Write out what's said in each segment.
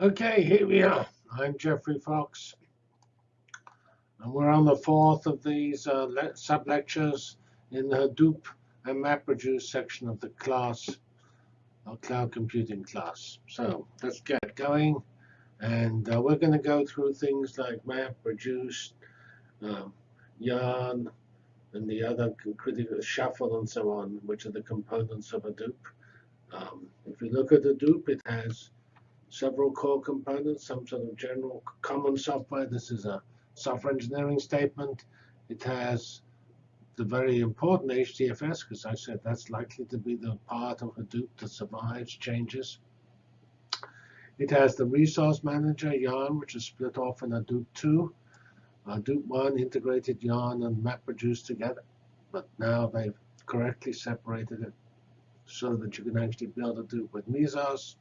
Okay, here we are. I'm Geoffrey Fox. And we're on the fourth of these uh, sub-lectures in the Hadoop and MapReduce section of the class, our cloud computing class. So let's get going. And uh, we're going to go through things like MapReduce, um, Yarn, and the other critical shuffle and so on, which are the components of Hadoop. Um, if you look at Hadoop, it has several core components, some sort of general common software. This is a software engineering statement. It has the very important HDFS, because I said that's likely to be the part of Hadoop that survives changes. It has the resource manager, Yarn, which is split off in Hadoop 2. Hadoop 1 integrated Yarn and MapReduce together, but now they've correctly separated it so that you can actually build Hadoop with Mesos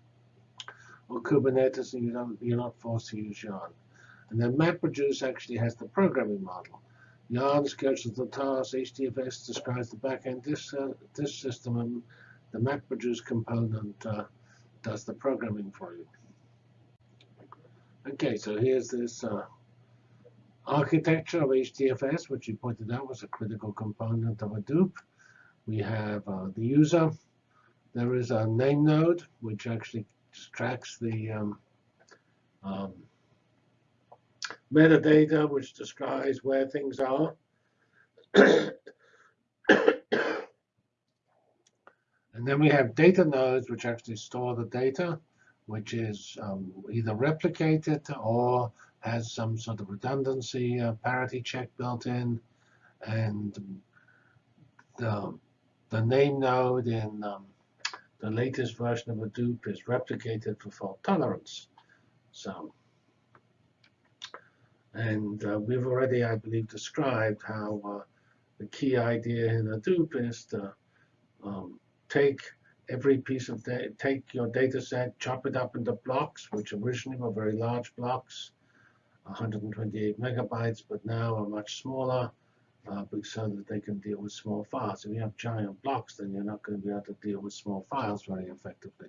or Kubernetes, and you don't, you're not forced to use Yarn. And then MapReduce actually has the programming model. Yarn schedules the task, HDFS describes the backend this, uh, system, and the MapReduce component uh, does the programming for you. OK, so here's this uh, architecture of HDFS, which you pointed out was a critical component of Hadoop. We have uh, the user. There is a name node, which actually tracks the um, um, metadata, which describes where things are. and then we have data nodes, which actually store the data, which is um, either replicated or has some sort of redundancy uh, parity check built in. And the, the name node in um, the latest version of Hadoop is replicated for fault tolerance. So, and uh, we've already, I believe, described how uh, the key idea in Hadoop is to um, take every piece of data, take your data set, chop it up into blocks, which originally were very large blocks, 128 megabytes, but now are much smaller, uh, so that they can deal with small files. If you have giant blocks, then you're not going to be able to deal with small files very effectively.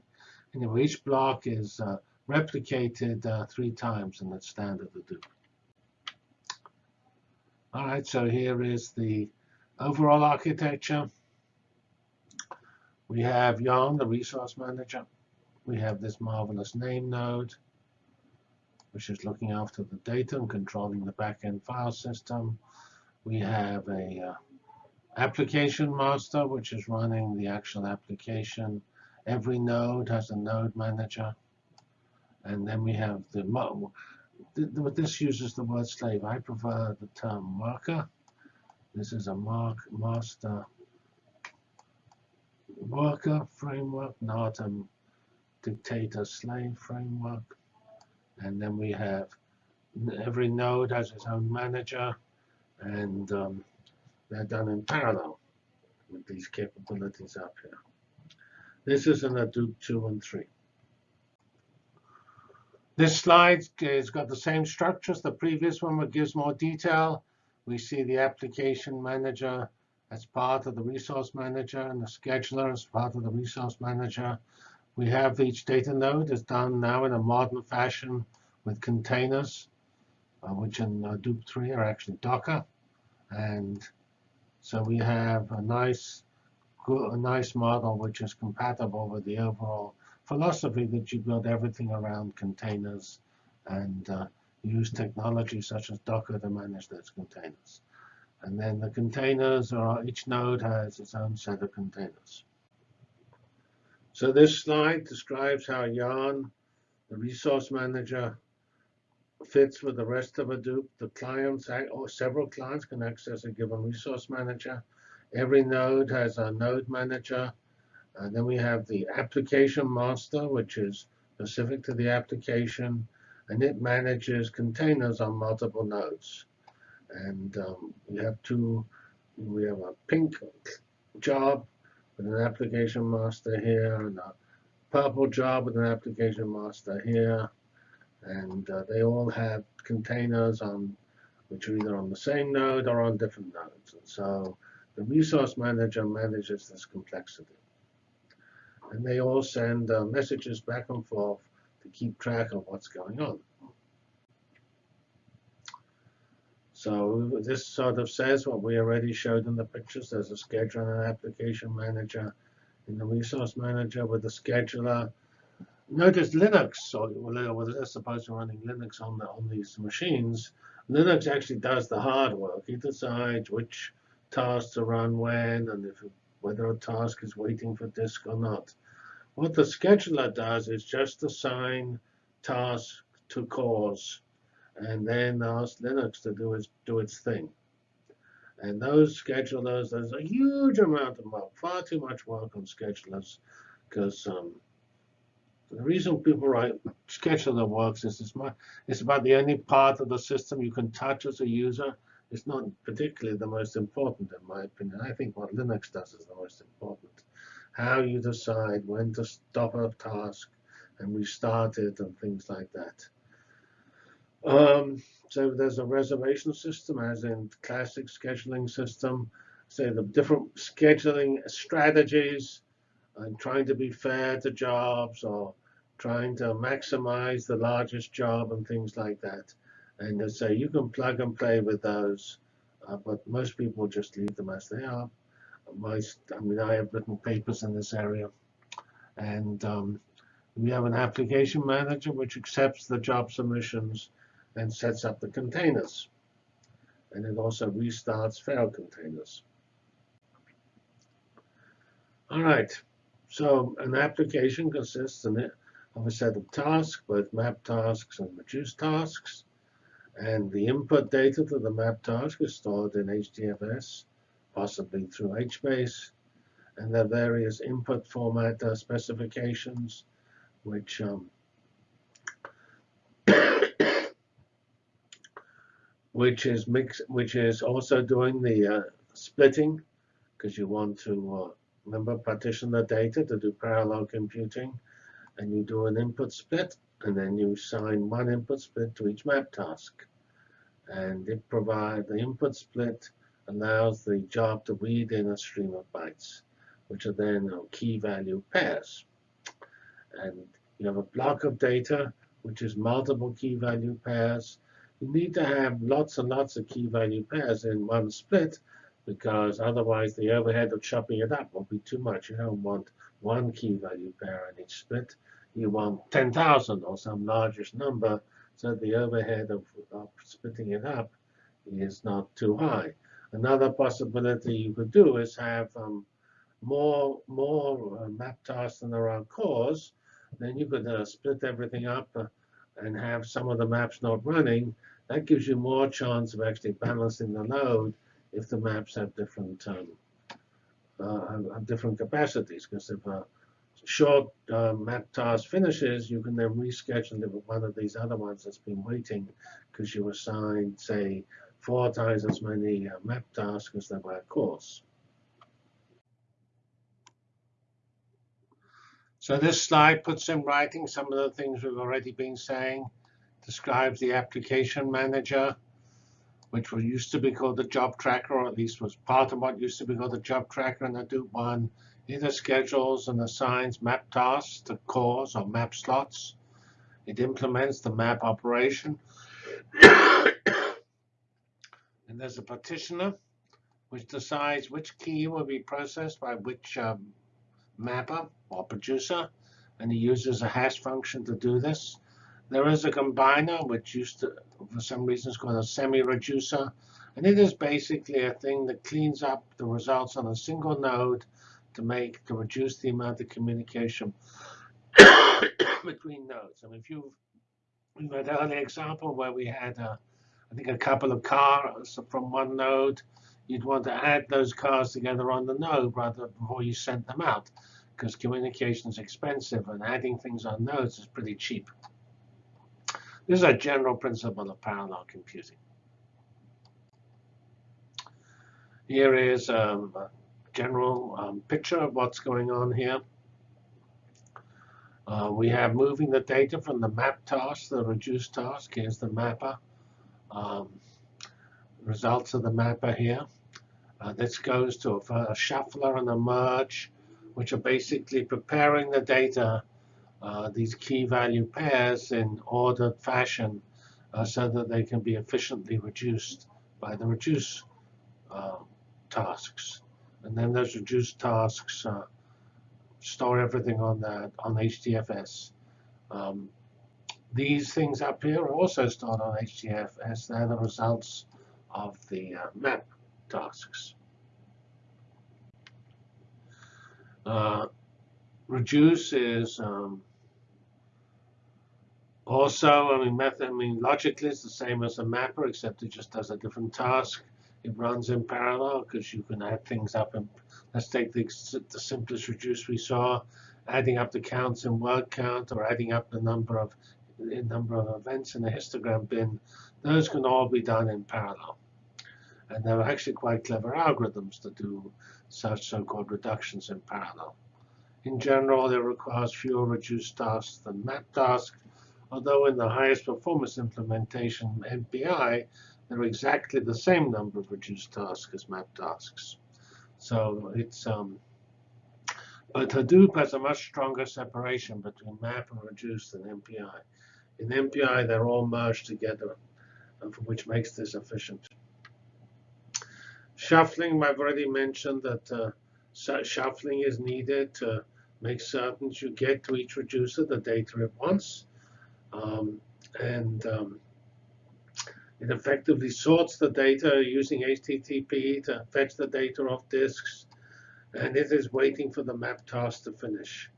Anyway, each block is uh, replicated uh, three times in the standard Hadoop. All right, so here is the overall architecture. We have Yarn, the resource manager. We have this marvelous name node, which is looking after the data and controlling the backend file system. We have a uh, application master, which is running the actual application. Every node has a node manager. And then we have the, what this uses the word slave. I prefer the term worker. This is a mark master worker framework, not a dictator slave framework. And then we have every node has its own manager and um, they're done in parallel with these capabilities up here. This is in Hadoop 2 and 3. This slide has got the same structure as the previous one, but gives more detail. We see the application manager as part of the resource manager and the scheduler as part of the resource manager. We have each data node is done now in a modern fashion with containers, uh, which in Hadoop 3 are actually Docker. And so we have a nice, a nice model which is compatible with the overall philosophy that you build everything around containers and uh, use technology such as Docker to manage those containers. And then the containers are, each node has its own set of containers. So this slide describes how Yarn, the resource manager, fits with the rest of Hadoop. The clients or several clients can access a given resource manager. Every node has a node manager. And then we have the application master, which is specific to the application. And it manages containers on multiple nodes. And um, we have two, we have a pink job with an application master here, and a purple job with an application master here. And uh, they all have containers on which are either on the same node or on different nodes. And so the resource manager manages this complexity. And they all send uh, messages back and forth to keep track of what's going on. So this sort of says what we already showed in the pictures. There's a scheduler and an application manager in the resource manager with the scheduler. Notice Linux, or let's suppose you're running Linux on, the, on these machines. Linux actually does the hard work. It decides which tasks to run when and if whether a task is waiting for disk or not. What the scheduler does is just assign tasks to cores and then ask Linux to do its, do its thing. And those schedulers, there's a huge amount of work, far too much work on schedulers, because um, the reason people write scheduler works is it's, my, it's about the only part of the system you can touch as a user. It's not particularly the most important, in my opinion. I think what Linux does is the most important. How you decide when to stop a task and restart it and things like that. Um, so there's a reservation system, as in classic scheduling system. Say the different scheduling strategies, and trying to be fair to jobs, or trying to maximize the largest job, and things like that. And say you can plug and play with those, uh, but most people just leave them as they are. I mean, I have written papers in this area, and um, we have an application manager which accepts the job submissions and sets up the containers. And it also restarts failed containers. All right, so an application consists of a set of tasks, both map tasks and reduced tasks. And the input data to the map task is stored in HDFS, possibly through HBase. And there are various input format uh, specifications, which um, which is mix, which is also doing the uh, splitting, because you want to uh, remember partition the data to do parallel computing, and you do an input split, and then you assign one input split to each map task, and it provides the input split allows the job to read in a stream of bytes, which are then key value pairs, and you have a block of data which is multiple key value pairs. You need to have lots and lots of key value pairs in one split because otherwise the overhead of chopping it up will be too much. You don't want one key value pair in each split. You want 10,000 or some largest number so the overhead of, of, splitting it up is not too high. Another possibility you could do is have um, more, more uh, map tasks than there are cores. Then you could uh, split everything up uh, and have some of the maps not running, that gives you more chance of actually balancing the load if the maps have different um, uh, have different capacities. Because if a short uh, map task finishes, you can then reschedule it with one of these other ones that's been waiting because you assigned, say, four times as many uh, map tasks as there were cores. So this slide puts in writing some of the things we've already been saying, describes the application manager, which was used to be called the job tracker, or at least was part of what used to be called the job tracker in Hadoop 1. It schedules and assigns map tasks to cores or map slots. It implements the map operation. and there's a partitioner, which decides which key will be processed by which um, mapper or reducer, and he uses a hash function to do this. There is a combiner, which used to, for some reason, is called a semi-reducer. And it is basically a thing that cleans up the results on a single node to make to reduce the amount of communication between nodes. I mean, if you've we've had an example where we had, a, I think, a couple of cars from one node you'd want to add those cars together on the node rather before you sent them out because communication is expensive and adding things on nodes is pretty cheap. This is a general principle of parallel computing. Here is um, a general um, picture of what's going on here. Uh, we have moving the data from the map task the reduced task. Here's the mapper. Um, results of the mapper here. Uh, this goes to a, a, shuffler and a merge, which are basically preparing the data these key value pairs in ordered fashion uh, so that they can be efficiently reduced by the reduce uh, tasks. And then those reduced tasks uh, store everything on that on HDFS. Um, these things up here are also stored on HDFS. They're the results of the uh, map tasks. Uh, reduce is um, also, I mean, method, I mean, logically it's the same as a mapper, except it just does a different task. It runs in parallel because you can add things up. And let's take the, the simplest reduce we saw, adding up the counts in word count or adding up the number of the number of events in the histogram bin. Those can all be done in parallel. And there are actually quite clever algorithms to do such so-called reductions in parallel. In general, it requires fewer reduced tasks than map tasks, although in the highest performance implementation, MPI, there are exactly the same number of reduced tasks as map tasks. So it's um, but Hadoop has a much stronger separation between map and reduce than MPI. In MPI, they're all merged together, which makes this efficient. Shuffling, I've already mentioned that uh, shuffling is needed to make certain you get to each reducer the data it wants. Um, and um, it effectively sorts the data using HTTP to fetch the data off disks. And it is waiting for the map task to finish.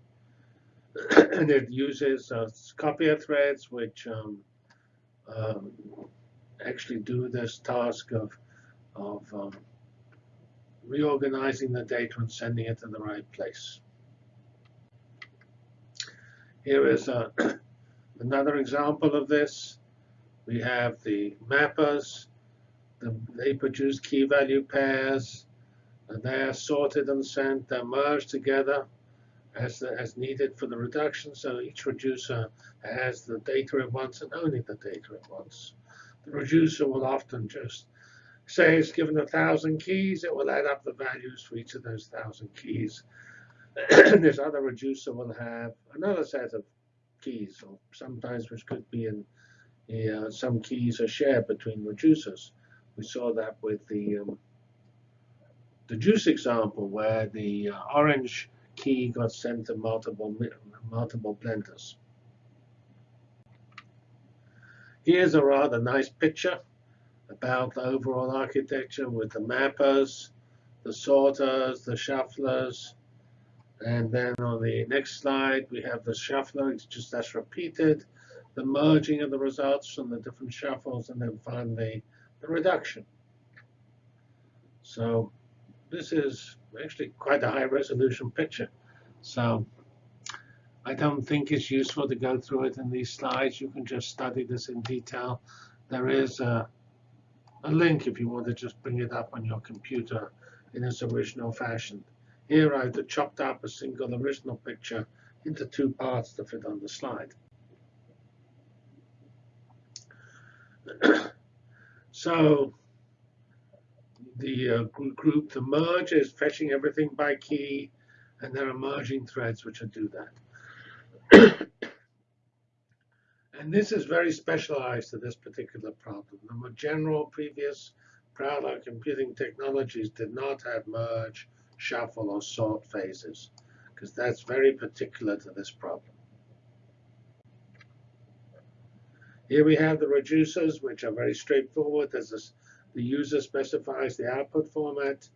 and it uses uh, copier threads, which um, um, actually do this task of, of um, reorganizing the data and sending it to the right place. Here is a Another example of this, we have the mappers. The, they produce key value pairs. And they are sorted and sent. They're merged together as, as needed for the reduction. So each reducer has the data it wants and only the data it wants. The reducer will often just say it's given a thousand keys. It will add up the values for each of those thousand keys. this other reducer will have another set of keys, or sometimes which could be in uh, some keys are shared between reducers. We saw that with the um, the juice example, where the uh, orange key got sent to multiple multiple blenders. Here's a rather nice picture about the overall architecture with the mappers, the sorters, the shufflers, and then on the next slide, we have the shuffler. It's just as repeated, the merging of the results from the different shuffles, and then finally the reduction. So this is actually quite a high resolution picture. So I don't think it's useful to go through it in these slides. You can just study this in detail. There is a, a link if you want to just bring it up on your computer in its original fashion. Here I've chopped up a single original picture into two parts to fit on the slide. so the uh, group, the merge is fetching everything by key, and there are merging threads which do that. and this is very specialized to this particular problem. The more general previous parallel computing technologies did not have merge shuffle or sort phases, because that's very particular to this problem. Here we have the reducers, which are very straightforward. This, the user specifies the output format,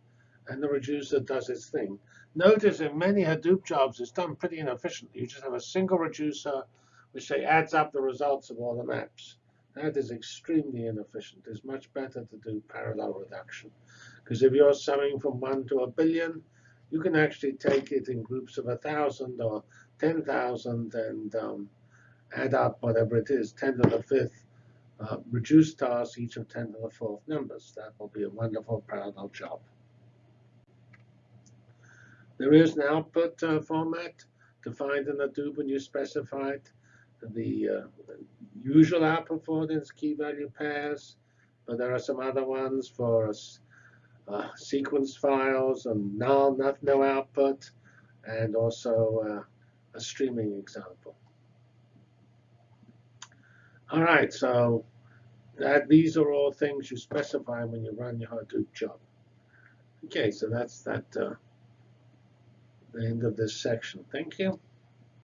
and the reducer does its thing. Notice in many Hadoop jobs, it's done pretty inefficiently. You just have a single reducer, which say adds up the results of all the maps. That is extremely inefficient. It's much better to do parallel reduction. Because if you're summing from 1 to a billion, you can actually take it in groups of 1,000 or 10,000 and um, add up whatever it is, 10 to the fifth, uh, reduce tasks, each of 10 to the fourth numbers. That will be a wonderful parallel job. There is an output uh, format defined in Hadoop when you specify it. The uh, usual output for is key value pairs, but there are some other ones for uh, sequence files and null, no output, and also a streaming example. All right, so that these are all things you specify when you run your Hadoop job. Okay, so that's that uh, the end of this section. Thank you.